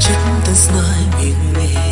chân ta знай mình